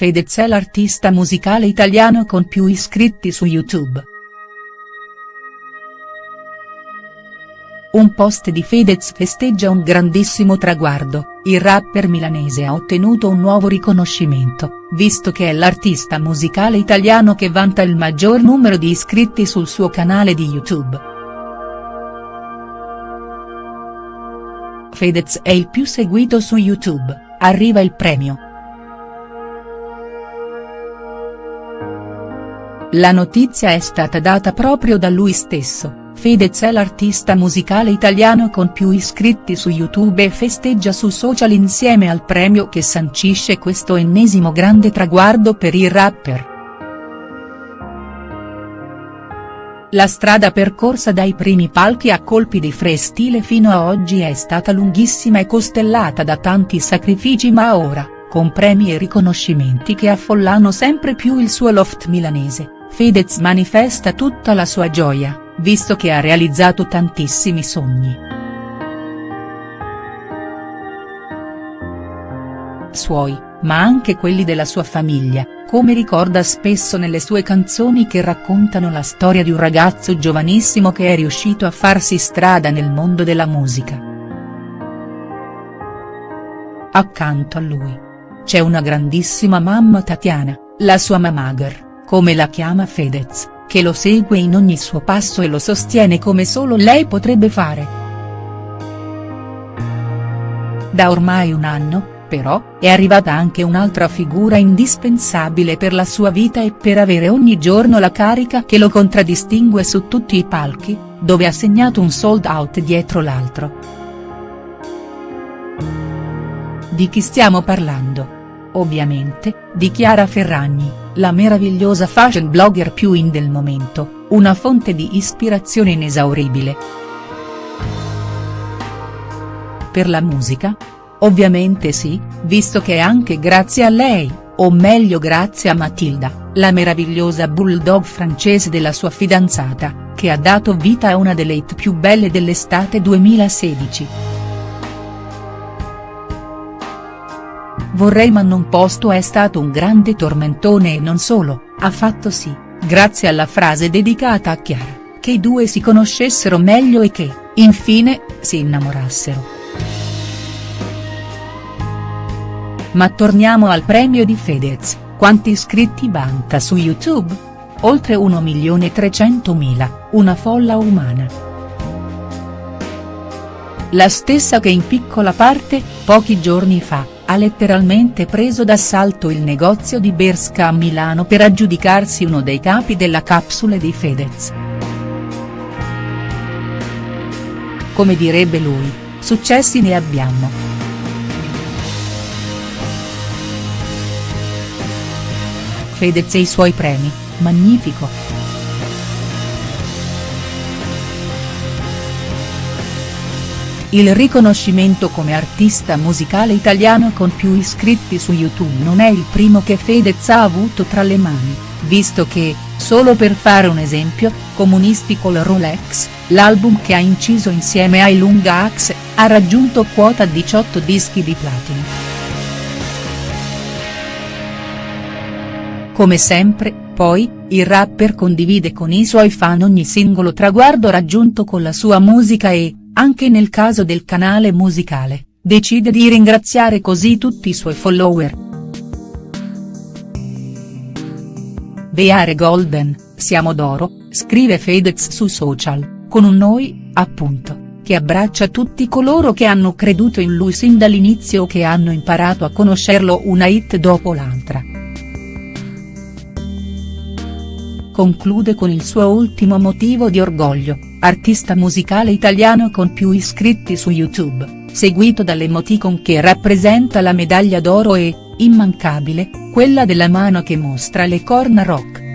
Fedez è l'artista musicale italiano con più iscritti su YouTube. Un post di Fedez festeggia un grandissimo traguardo, il rapper milanese ha ottenuto un nuovo riconoscimento, visto che è l'artista musicale italiano che vanta il maggior numero di iscritti sul suo canale di YouTube. Fedez è il più seguito su YouTube, arriva il premio. La notizia è stata data proprio da lui stesso. Fedez è l'artista musicale italiano con più iscritti su YouTube e festeggia su social insieme al premio che sancisce questo ennesimo grande traguardo per il rapper. La strada percorsa dai primi palchi a colpi di freestyle fino a oggi è stata lunghissima e costellata da tanti sacrifici ma ora, con premi e riconoscimenti che affollano sempre più il suo loft milanese, Fedez manifesta tutta la sua gioia visto che ha realizzato tantissimi sogni. Suoi, ma anche quelli della sua famiglia, come ricorda spesso nelle sue canzoni che raccontano la storia di un ragazzo giovanissimo che è riuscito a farsi strada nel mondo della musica. Accanto a lui. C'è una grandissima mamma Tatiana, la sua mamager, come la chiama Fedez che lo segue in ogni suo passo e lo sostiene come solo lei potrebbe fare. Da ormai un anno, però, è arrivata anche un'altra figura indispensabile per la sua vita e per avere ogni giorno la carica che lo contraddistingue su tutti i palchi, dove ha segnato un sold out dietro l'altro. Di chi stiamo parlando? Ovviamente, di Chiara Ferragni la meravigliosa fashion blogger più in del momento, una fonte di ispirazione inesauribile. Per la musica? Ovviamente sì, visto che è anche grazie a lei, o meglio grazie a Matilda, la meravigliosa bulldog francese della sua fidanzata, che ha dato vita a una delle hit più belle dell'estate 2016. Vorrei ma non posto è stato un grande tormentone e non solo, ha fatto sì, grazie alla frase dedicata a Chiara, che i due si conoscessero meglio e che, infine, si innamorassero. Ma torniamo al premio di Fedez, quanti iscritti vanta su YouTube? Oltre 1.300.000, una folla umana. La stessa che in piccola parte, pochi giorni fa, ha letteralmente preso d'assalto il negozio di Berska a Milano per aggiudicarsi uno dei capi della capsule di Fedez. Come direbbe lui, successi ne abbiamo. Fedez e i suoi premi, magnifico. Il riconoscimento come artista musicale italiano con più iscritti su YouTube non è il primo che Fedez ha avuto tra le mani, visto che, solo per fare un esempio, Comunisti col Rolex, l'album che ha inciso insieme ai Lunga Axe, ha raggiunto quota 18 dischi di platino. Come sempre, poi, il rapper condivide con i suoi fan ogni singolo traguardo raggiunto con la sua musica e, anche nel caso del canale musicale, decide di ringraziare così tutti i suoi follower. Beare Golden, siamo d'oro, scrive Fedez su social, con un noi, appunto, che abbraccia tutti coloro che hanno creduto in lui sin dall'inizio o che hanno imparato a conoscerlo una hit dopo l'altra. Conclude con il suo ultimo motivo di orgoglio, artista musicale italiano con più iscritti su YouTube, seguito dall'emoticon che rappresenta la medaglia d'oro e, immancabile, quella della mano che mostra le corna rock.